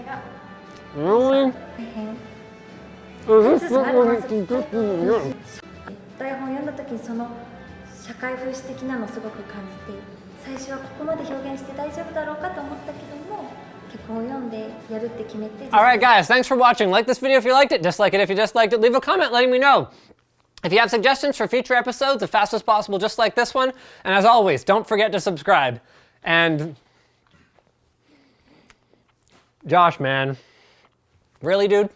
も、ね、セリ Put you in and help me hand that food. 環境大臣とのテンポの良い掛け合いが Really? 大変 Is this what we can do for you? 台本を読んだ時にその社会風刺的なのをすごく感じて最初はここまで表現して大丈夫だろうかと思ったけども脚本を読んでやるって決めて All right, guys, thanks for watching. Like this video if you liked it, dislike it if you disliked it. Leave a comment letting me know. If you have suggestions for future episodes, the fastest possible, just like this one. And as always, don't forget to subscribe. And Josh, man, really, dude?